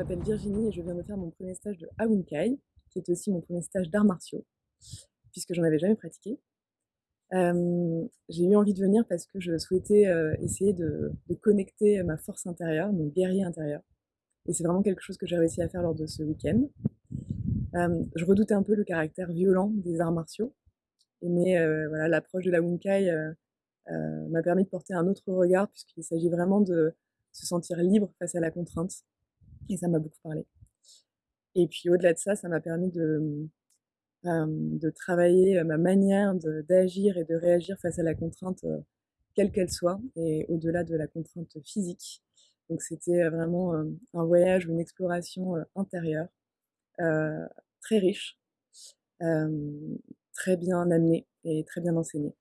m'appelle Virginie et je viens de faire mon premier stage de Kai, qui est aussi mon premier stage d'arts martiaux, puisque j'en avais jamais pratiqué. j'ai eu envie de venir parce que je souhaitais essayer de, connecter ma force intérieure, mon guerrier intérieur. Et c'est vraiment quelque chose que j'ai réussi à faire lors de ce week-end. je redoutais un peu le caractère violent des arts martiaux, mais voilà, l'approche de la Wunkai m'a permis de porter un autre regard, puisqu'il s'agit vraiment de se sentir libre face à la contrainte. Et ça m'a beaucoup parlé. Et puis au-delà de ça, ça m'a permis de, de travailler ma manière d'agir et de réagir face à la contrainte, quelle qu'elle soit, et au-delà de la contrainte physique. Donc c'était vraiment un voyage ou une exploration intérieure, très riche, très bien amenée et très bien enseignée.